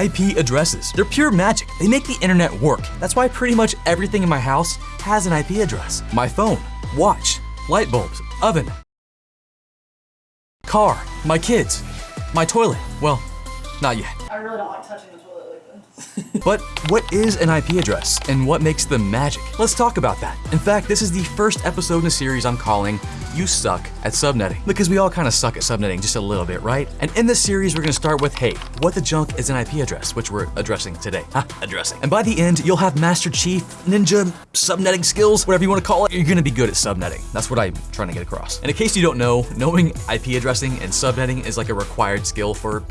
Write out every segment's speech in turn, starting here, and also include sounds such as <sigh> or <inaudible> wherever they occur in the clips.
IP addresses. They're pure magic. They make the internet work. That's why pretty much everything in my house has an IP address. My phone, watch, light bulbs, oven, car, my kids, my toilet. Well, not yet. I really don't like touching the toilet. <laughs> But what is an IP address and what makes them magic? Let's talk about that. In fact, this is the first episode in a series I'm calling You Suck at Subnetting. Because we all kind of suck at subnetting just a little bit, right? And in this series, we're gonna start with, hey, what the junk is an IP address, which we're addressing today. Addressing. And by the end, you'll have Master Chief, Ninja, subnetting skills, whatever you wanna call it. You're gonna be good at subnetting. That's what I'm trying to get across. And in case you don't know, knowing IP addressing and subnetting is like a required skill for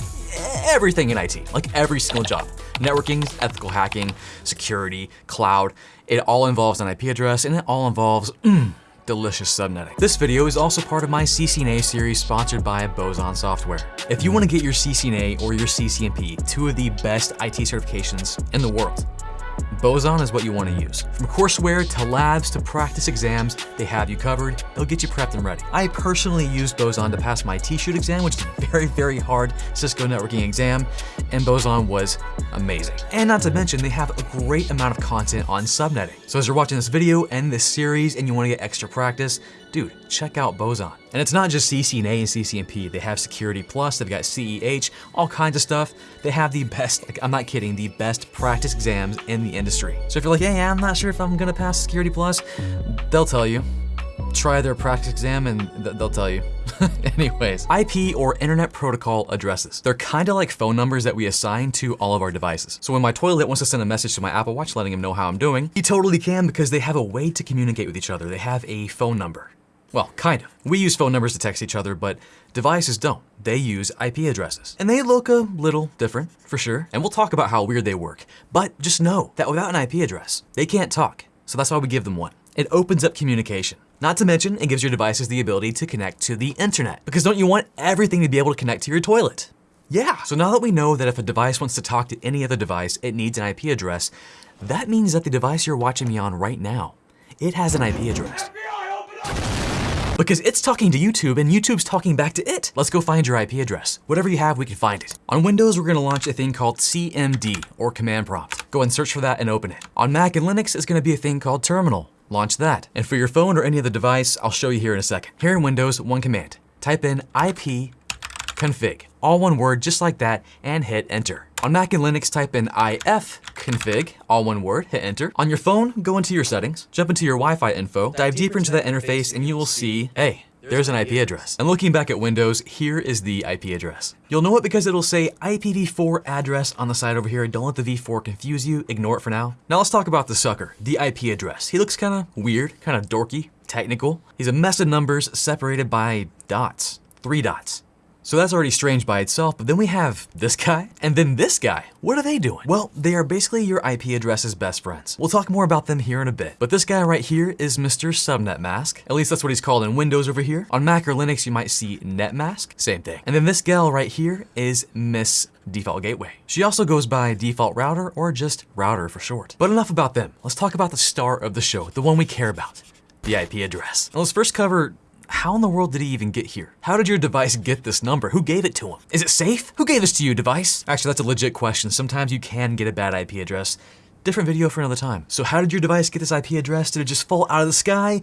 everything in IT, like every single job. Networking, ethical hacking, security, cloud, it all involves an IP address and it all involves mm, delicious subnetting. This video is also part of my CCNA series sponsored by Boson Software. If you want to get your CCNA or your CCNP, two of the best IT certifications in the world, Boson is what you want to use. From courseware to labs to practice exams, they have you covered. They'll get you prepped and ready. I personally used Boson to pass my T-Shoot exam, which is a <laughs> very, very hard Cisco networking exam, and Boson was amazing. And not to mention, they have a great amount of content on subnetting. So as you're watching this video and this series and you want to get extra practice, dude, check out Boson. And it's not just CCNA and CCNP. They have Security Plus, they've got CEH, all kinds of stuff. They have the best, like, I'm not kidding, the best practice exams in the industry. So if you're like, hey, I'm not sure if I'm gonna pass Security Plus, they'll tell you. Try their practice exam and th they'll tell you. <laughs> Anyways, IP or Internet Protocol addresses. They're kind of like phone numbers that we assign to all of our devices. So when my toilet wants to send a message to my Apple Watch letting him know how I'm doing, he totally can because they have a way to communicate with each other. They have a phone number. Well, kind of. We use phone numbers to text each other, but devices don't. They use IP addresses. And they look a little different, for sure. And we'll talk about how weird they work. But just know that without an IP address, they can't talk. So that's why we give them one. It opens up communication. Not to mention, it gives your devices the ability to connect to the internet. Because don't you want everything to be able to connect to your toilet? Yeah, so now that we know that if a device wants to talk to any other device, it needs an IP address, that means that the device you're watching me on right now, it has an IP address. Because it's talking to YouTube and YouTube's talking back to it. Let's go find your IP address. Whatever you have, we can find it. On Windows, we're gonna launch a thing called CMD, or Command Prompt. Go and search for that and open it. On Mac and Linux, it's gonna be a thing called Terminal. Launch that. And for your phone or any other device, I'll show you here in a second. Here in Windows, one command. Type in IP config, all one word just like that, and hit enter. On Mac and Linux, type in ifconfig, all one word, hit enter. On your phone, go into your settings, jump into your Wi-Fi info, dive deeper into that interface, and you will see, hey, there's an IP address. And looking back at Windows, here is the IP address. You'll know it because it'll say IPv4 address on the side over here. Don't let the V4 confuse you, ignore it for now. Now let's talk about the sucker, the IP address. He looks kind of weird, kind of dorky, technical. He's a mess of numbers separated by dots, three dots. So that's already strange by itself, but then we have this guy, and then this guy. What are they doing? Well, they are basically your IP address's best friends. We'll talk more about them here in a bit. But this guy right here is Mr. Subnet Mask. At least that's what he's called in Windows over here. On Mac or Linux, you might see NetMask, same thing. And then this gal right here is Miss Default Gateway. She also goes by Default Router or just Router for short. But enough about them. Let's talk about the star of the show, the one we care about, the IP address. Now let's first cover how in the world did he even get here? How did your device get this number? Who gave it to him? Is it safe? Who gave this to you, device? Actually, that's a legit question. Sometimes you can get a bad IP address. Different video for another time. So how did your device get this IP address? Did it just fall out of the sky?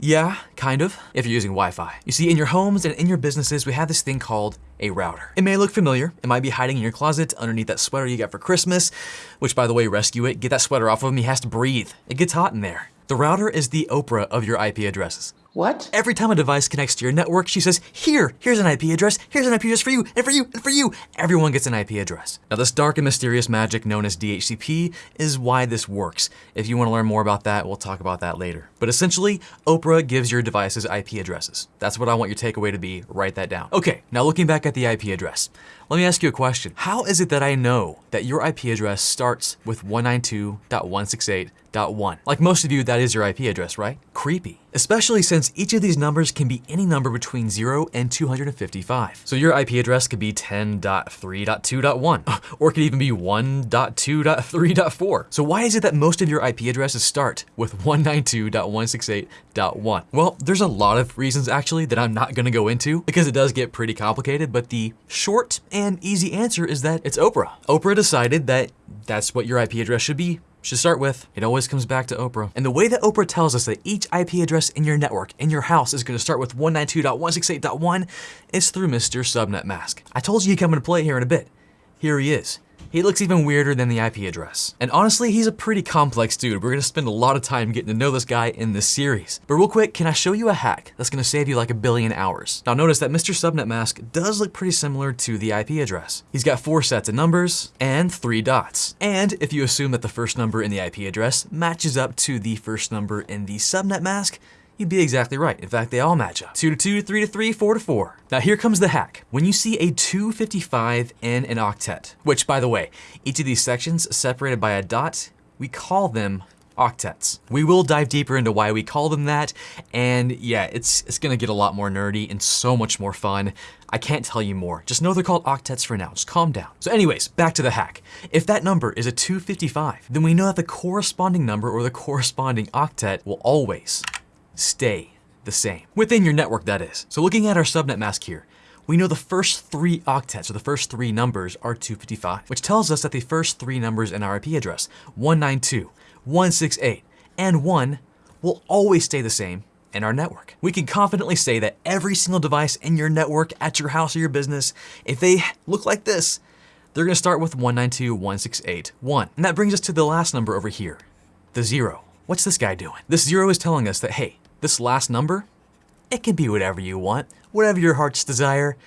Yeah, kind of, if you're using Wi-Fi. You see, in your homes and in your businesses, we have this thing called a router. It may look familiar. It might be hiding in your closet underneath that sweater you got for Christmas, which by the way, rescue it. Get that sweater off of him. He has to breathe. It gets hot in there. The router is the Oprah of your IP addresses. What? Every time a device connects to your network, she says, here, here's an IP address, here's an IP address for you, and for you, and for you. Everyone gets an IP address. Now this dark and mysterious magic known as DHCP is why this works. If you want to learn more about that, we'll talk about that later. But essentially, Oprah gives your devices IP addresses. That's what I want your takeaway to be, write that down. Okay, now looking back at the IP address, let me ask you a question. How is it that I know that your IP address starts with 192.168.1? Like most of you, that is your IP address, right? Creepy. Especially since each of these numbers can be any number between 0 and 255. So your IP address could be 10.3.2.1, <laughs> or it could even be 1.2.3.4. So why is it that most of your IP addresses start with 192.168.1. Well, there's a lot of reasons actually that I'm not gonna go into because it does get pretty complicated, but the short and easy answer is that it's Oprah. Oprah decided that that's what your IP address should be should start with, it always comes back to Oprah. And the way that Oprah tells us that each IP address in your network, in your house, is going to start with 192.168.1 is through Mr. Subnet Mask. I told you he'd come into play here in a bit. Here he is. He looks even weirder than the IP address. And honestly, he's a pretty complex dude. We're gonna spend a lot of time getting to know this guy in this series. But real quick, can I show you a hack that's gonna save you like a billion hours? Now notice that Mr. Subnet Mask does look pretty similar to the IP address. He's got four sets of numbers and three dots. And if you assume that the first number in the IP address matches up to the first number in the subnet mask, You'd be exactly right. In fact, they all match up. 2 to 2, 3 to 3, 4 to 4. Now here comes the hack. When you see a 255 in an octet, which by the way, each of these sections separated by a dot, we call them octets. We will dive deeper into why we call them that, and yeah, it's, it's gonna get a lot more nerdy and so much more fun. I can't tell you more. Just know they're called octets for now. Just calm down. So anyways, back to the hack. If that number is a 255, then we know that the corresponding number or the corresponding octet will always stay the same. Within your network, that is. So looking at our subnet mask here, we know the first three octets, or the first three numbers, are 255, which tells us that the first three numbers in our IP address, 192, 168, and 1, will always stay the same in our network. We can confidently say that every single device in your network, at your house or your business, if they look like this, they're gonna start with 192.168.1. And that brings us to the last number over here, the zero. What's this guy doing? This zero is telling us that, hey, this last number, it can be whatever you want, whatever your heart's desire,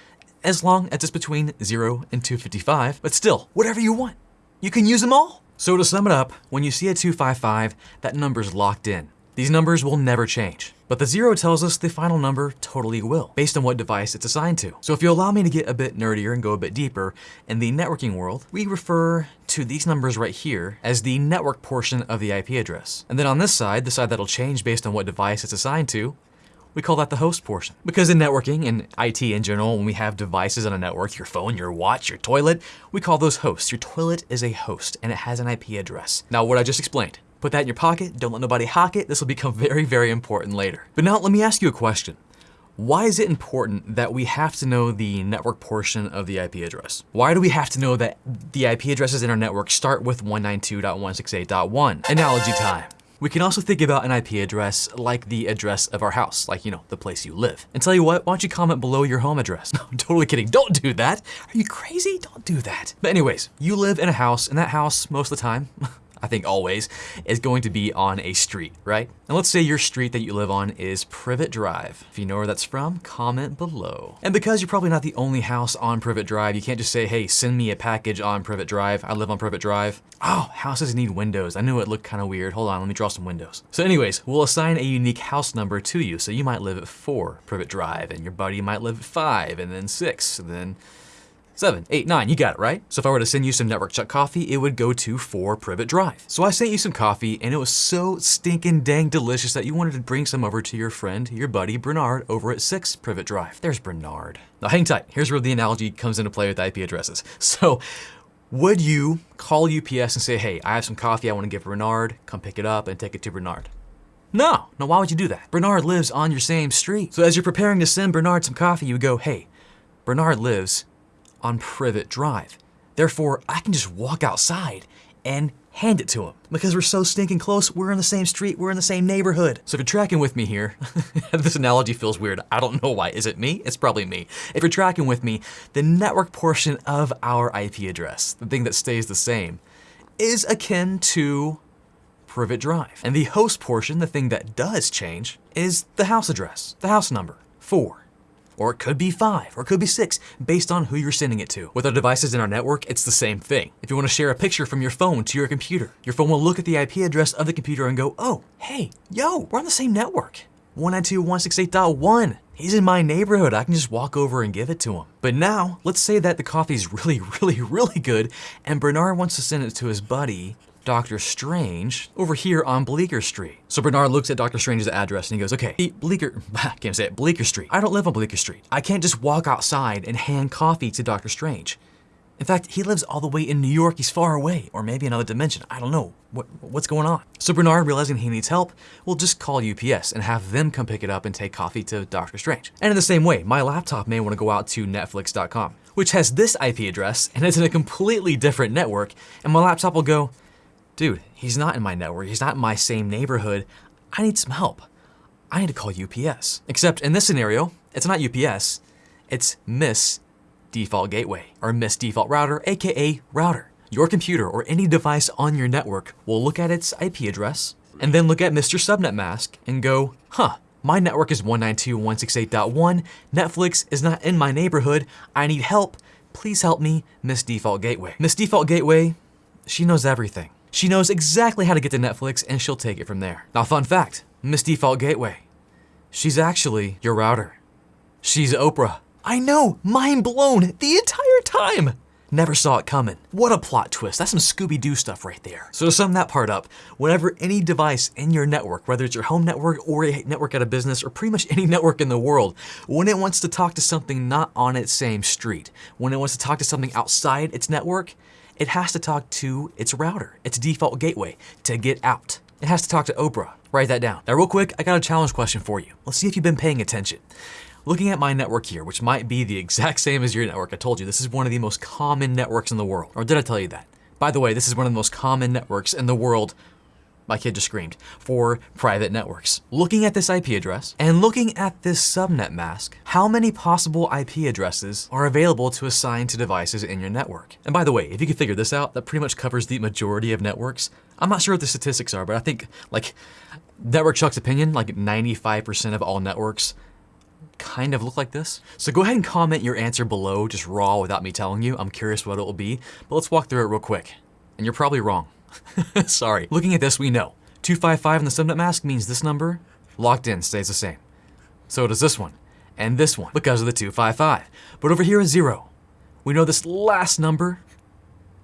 as long as it's between 0 and 255, but still, whatever you want. You can use them all. So to sum it up, when you see a 255, that number's locked in. These numbers will never change. But the zero tells us the final number totally will, based on what device it's assigned to. So if you allow me to get a bit nerdier and go a bit deeper, in the networking world, we refer to these numbers right here as the network portion of the IP address. And then on this side, the side that'll change based on what device it's assigned to, we call that the host portion. Because in networking and IT in general, when we have devices on a network, your phone, your watch, your toilet, we call those hosts. Your toilet is a host and it has an IP address. Now what I just explained, Put that in your pocket, don't let nobody hack it. This will become very, very important later. But now let me ask you a question. Why is it important that we have to know the network portion of the IP address? Why do we have to know that the IP addresses in our network start with 192.168.1? Analogy time. We can also think about an IP address like the address of our house, like, you know, the place you live. And tell you what, why don't you comment below your home address? <laughs> No, I'm totally kidding. Don't do that. Are you crazy? Don't do that. But anyways, you live in a house, and that house, most of the time, <laughs> I think always, is going to be on a street, right? And let's say your street that you live on is Privet Drive. If you know where that's from, comment below. And because you're probably not the only house on Privet Drive, you can't just say, hey, send me a package on Privet Drive. I live on Privet Drive. Oh, houses need windows. I knew it looked kind of weird. Hold on, let me draw some windows. So anyways, we'll assign a unique house number to you. So you might live at four Privet Drive, and your buddy might live at five, and then six, and then seven, eight, nine, you got it, right? So if I were to send you some Network Chuck coffee, it would go to 4 Privet Drive. So I sent you some coffee and it was so stinking dang delicious that you wanted to bring some over to your friend, your buddy Bernard over at 6 Privet Drive. There's Bernard. Now hang tight, here's where the analogy comes into play with IP addresses. <laughs> So would you call UPS and say, hey, I have some coffee I want to give Bernard, come pick it up and take it to Bernard? No, no, why would you do that? Bernard lives on your same street. So as you're preparing to send Bernard some coffee, you go, hey, Bernard lives on Privet Drive. Therefore, I can just walk outside and hand it to him. Because we're so stinking close, we're in the same street, we're in the same neighborhood. So if you're tracking with me here, <laughs> this analogy feels weird. I don't know why. Is it me? It's probably me. If you're tracking with me, the network portion of our IP address, the thing that stays the same, is akin to Privet Drive. And the host portion, the thing that does change, is the house address, the house number, 4 or it could be five, or it could be six, based on who you're sending it to. With our devices in our network, it's the same thing. If you want to share a picture from your phone to your computer, your phone will look at the IP address of the computer and go, oh, hey, yo, we're on the same network. 192.168.1. He's in my neighborhood. I can just walk over and give it to him. But now, let's say that the coffee's <laughs> really, really, really good, and Bernard wants to send it to his buddy Doctor Strange over here on Bleecker Street. So Bernard looks at Doctor Strange's address and he goes, okay, Bleecker, <laughs> I can't say it, Bleecker Street. I don't live on Bleecker Street. I can't just walk outside and hand coffee to Doctor Strange. In fact, he lives all the way in New York. He's far away, or maybe another dimension. I don't know. What, what's going on? So Bernard, realizing he needs help, will just call UPS and have them come pick it up and take coffee to Doctor Strange. And in the same way, my laptop may want to go out to Netflix.com, which has this IP address and it's in a completely different network, and my laptop will go, dude, he's not in my network. He's not in my same neighborhood. I need some help. I need to call UPS. Except in this scenario, it's not UPS, it's Miss Default Gateway, or Miss Default Router, aka Router. Your computer or any device on your network will look at its IP address, and then look at Mr. Subnet Mask and go, huh, my network is 192.168.1, Netflix is not in my neighborhood, I need help, please help me, Miss Default Gateway. Miss Default Gateway, she knows everything. She knows exactly how to get to Netflix and she'll take it from there. Now fun fact, Miss Default Gateway, she's actually your router. She's Oprah. I know, mind blown the entire time. Never saw it coming. What a plot twist. That's some Scooby-Doo stuff right there. So to sum that part up, whenever any device in your network, whether it's your home network or a network at a business or pretty much any network in the world, when it wants to talk to something not on its same street, when it wants to talk to something outside its network, it has to talk to its router, its default gateway, to get out. It has to talk to Oprah. Write that down. Now real quick, I got a challenge question for you. Let's see if you've been paying attention. Looking at my network here, which might be the <laughs> exact same as your network, I told you this is one of the most common networks in the world. Or did I tell you that? By the way, this is one of the most common networks in the world my kid just screamed, for private networks. Looking at this IP address and looking at this subnet mask, how many possible IP addresses are available to assign to devices in your network? And by the way, if you can figure this out, that pretty much covers the majority of networks. I'm not sure what the statistics are, but I think like Network Chuck's opinion, like 95% of all networks kind of look like this. So go ahead and comment your answer below, just raw without me telling you. I'm curious what it will be, but let's walk through it real quick. And you're probably wrong. <laughs> Sorry. Looking at this, we know. 255 in the subnet mask means this number, locked in, stays the same. So does this one, and this one, because of the 255. But over here is zero. We know this last number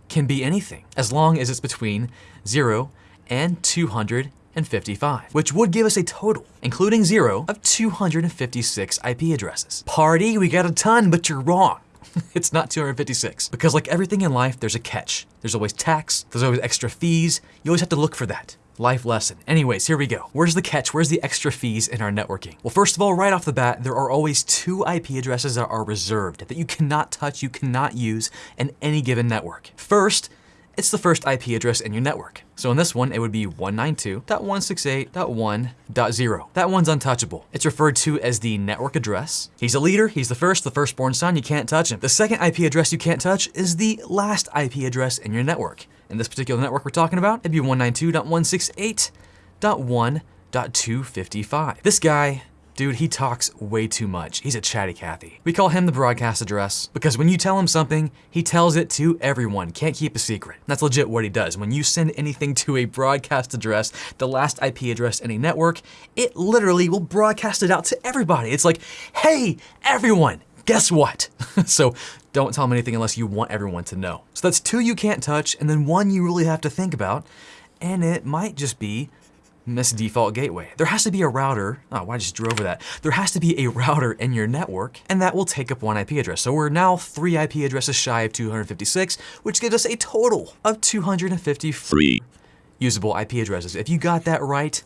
can be anything, as long as it's between zero and 255, which would give us a total, including zero, of 256 IP addresses. Party, we got a ton, but you're wrong. <laughs> it's not 256. Because like everything in life, there's a catch. There's always tax, there's always extra fees. You always have to look for that. Life lesson. Anyways, here we go. Where's the catch? Where's the extra fees in our networking? Well, first of all, right off the bat, there are always two IP addresses that are reserved, that you cannot touch, you cannot use in any given network. First, it's the first IP address in your network. So in this one, it would be 192.168.1.0. That one's untouchable. It's referred to as the network address. He's a leader, he's the first, the firstborn son, you can't touch him. The second IP address you can't touch is the last IP address in your network. In this particular network we're talking about, it'd be 192.168.1.255. This guy Dude, he talks way too much. He's a chatty Cathy. We call him the broadcast address because when you tell him something, he tells it to everyone. Can't keep a secret. That's legit what he does. When you send anything to a broadcast address, the last IP address in a network, it literally will broadcast it out to everybody. It's like, hey, everyone, guess what? <laughs> so don't tell him anything unless you want everyone to know. So that's two you can't touch, and then one you really have to think about, and it might just be Miss Default Gateway. There has to be a router, oh, I just drew over that. There has to be a <laughs> router in your network, and that will take up one IP address. So we're now three IP addresses shy of 256, which gives us a total of 253 usable IP addresses. If you got that right,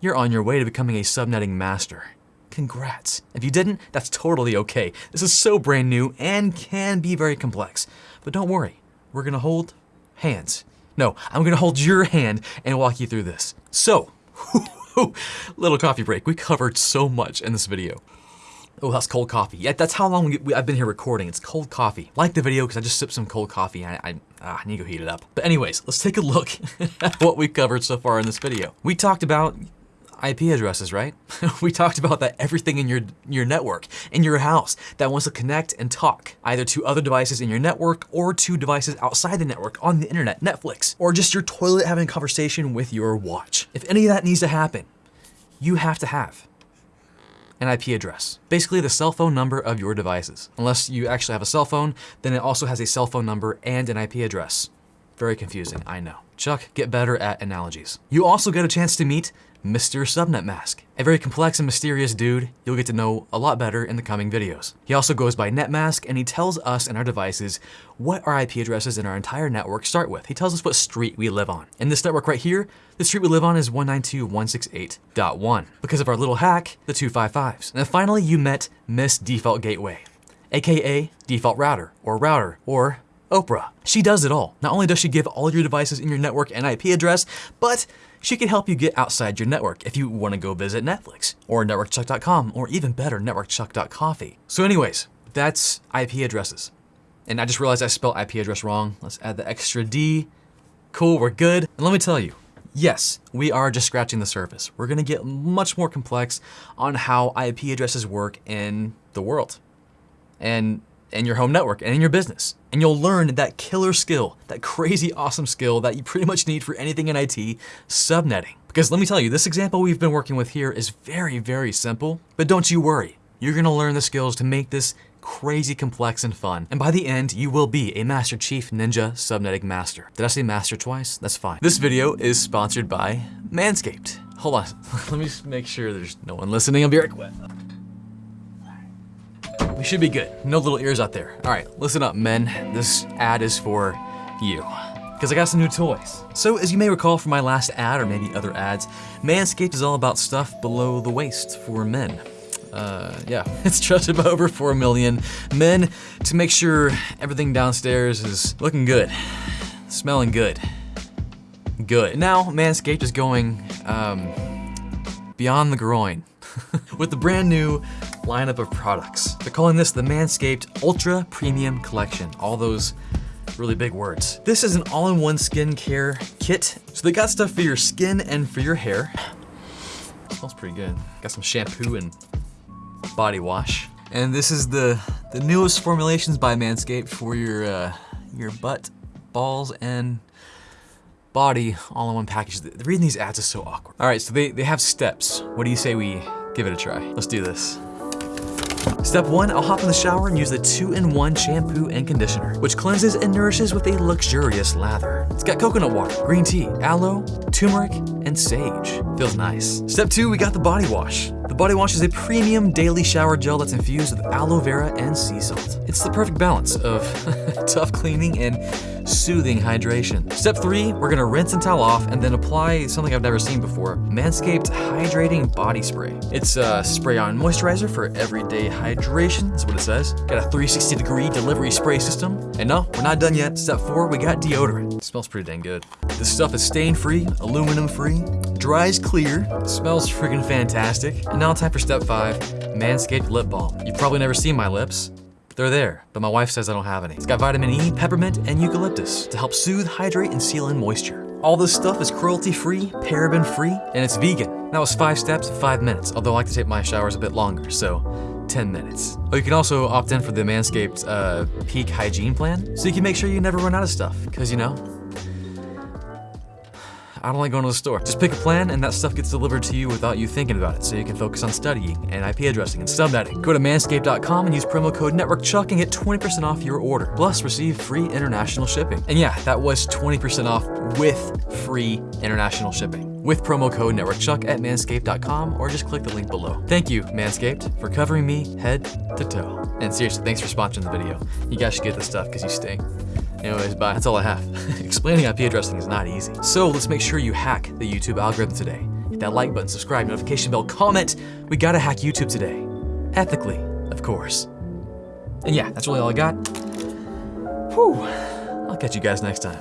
you're on your way to becoming a subnetting master. Congrats. If you didn't, that's totally okay. This is so brand new and can be very complex. But don't worry, we're gonna hold hands no, I'm gonna hold your hand and walk you through this. So, <laughs> little coffee break. We covered so much in this video. Oh, that's cold coffee. Yeah, that's how long we, we, I've been here recording. It's cold coffee. Like the video because I just sipped some cold coffee and I, I, ah, I need to go heat it up. But anyways, let's take a look <laughs> at what we've covered so far in this video. We talked about IP addresses, right? <laughs> we talked about that everything in your, your network, in your house, that wants to connect and talk, either to other devices in your network or to devices outside the network on the internet, Netflix, or just your toilet having a conversation with your watch. If any of that needs to happen, you have to have an IP address. Basically the cell phone number of your devices. Unless you actually have a cell phone, then it also has a cell phone number and an IP address. Very confusing, I know. Chuck, get better at analogies. You also get a chance to meet Mr. Subnet Mask, a very complex and mysterious dude you'll get to know a lot better in the coming videos. He also goes by NetMask and he tells us and our devices what our IP addresses in our entire network start with. He tells us what street we live on. In this network right here, the street we live on is 192.168.1 because of our little hack, the 255s. And then finally, you met Miss Default Gateway, aka Default Router or Router or Oprah. She does it all. Not only does she give all your devices in your network an IP address, but she can help you get outside your network if you want to go visit Netflix or networkchuck.com or even better, networkchuck.coffee. So anyways, that's IP addresses. And I just realized I spelled IP address wrong. Let's add the extra D. Cool, we're good. And let me tell you, yes, we are just scratching the surface. We're gonna get much more complex on how IP addresses work in the world. And in your home network and in your business. And you'll learn that killer skill, that crazy awesome skill that you pretty much need for anything in IT, subnetting. Because let me tell you, this example we've been working with here is very, very simple, but don't you worry. You're gonna learn the skills to make this crazy complex and fun. And by the end, you will be a Master Chief Ninja Subnetting Master. Did I say master twice? That's fine. This video is sponsored by Manscaped. Hold on, <laughs> let me just make sure there's no one listening. I'll be right quick. We should be good. No little ears out there. All right, listen up, men. This ad is for you. Because I got some new toys. So, as you may recall from my last ad, or maybe other ads, Manscaped is all about stuff below the waist for men. Uh, yeah, <laughs> it's trusted by over 4 million men to make sure everything downstairs is looking good, smelling good, good. Now, Manscaped is going um, beyond the groin <laughs> with the brand new lineup of products. They're calling this the Manscaped Ultra Premium Collection. All those really big words. This is an all-in-one skincare kit. So they got stuff for your skin and for your hair. Smells pretty good. Got some shampoo and body wash. And this is the, the newest formulations by Manscaped for your, uh, your butt, balls, and body all in one package. The reading these ads is so awkward. All right, so they, they have steps. What do you say we give it a try? Let's do this. Step one, I'll hop in the shower and use the two-in-one shampoo and conditioner, which cleanses and nourishes with a luxurious lather. It's got coconut water, green tea, aloe, turmeric, and sage. Feels nice. Step two, we got the body wash. The body wash is a premium daily shower gel that's infused with aloe vera and sea salt. It's the perfect balance of <laughs> tough cleaning and soothing hydration. Step three, we're gonna rinse and towel off and then apply something I've never seen before, Manscaped Hydrating Body Spray. It's a spray-on moisturizer for everyday hydration, that's what it says. Got a 360 degree delivery spray system. And no, we're not done yet. Step four, we got deodorant. It smells pretty dang good. This stuff is stain-free, aluminum-free, dries clear, smells freaking fantastic. And now time for step five, Manscaped Lip Balm. You've probably never seen my lips, they're there, but my wife says I don't have any. It's got vitamin E, peppermint, and eucalyptus to help soothe, hydrate, and seal in moisture. All this stuff is cruelty-free, paraben-free, and it's vegan. That was five steps, five minutes, although I like to take my showers a bit longer, so 10 minutes. Oh, you can also opt in for the Manscaped uh, Peak Hygiene Plan, so you can make sure you never run out of stuff, because you know, I don't like going to the store. Just pick a plan and that stuff gets delivered to you without you thinking about it, so you can focus on studying and IP addressing and subnetting. Go to manscaped.com and use promo code NETWORKCHUCK and get 20% off your order. Plus, receive free international shipping. And yeah, that was 20% off with free international shipping. With promo code NETWORKCHUCK at manscaped.com or just click the link below. Thank you, Manscaped, for covering me head to toe. And seriously, thanks for sponsoring the video. You guys should get this stuff because you stink. Anyways, bye. That's all I have. <laughs> Explaining IP addressing is not easy. So let's make sure you hack the YouTube algorithm today. Hit that like button, subscribe, notification bell, comment. We gotta hack YouTube today. Ethically, of course. And yeah, that's really all I got. Whew. I'll catch you guys next time.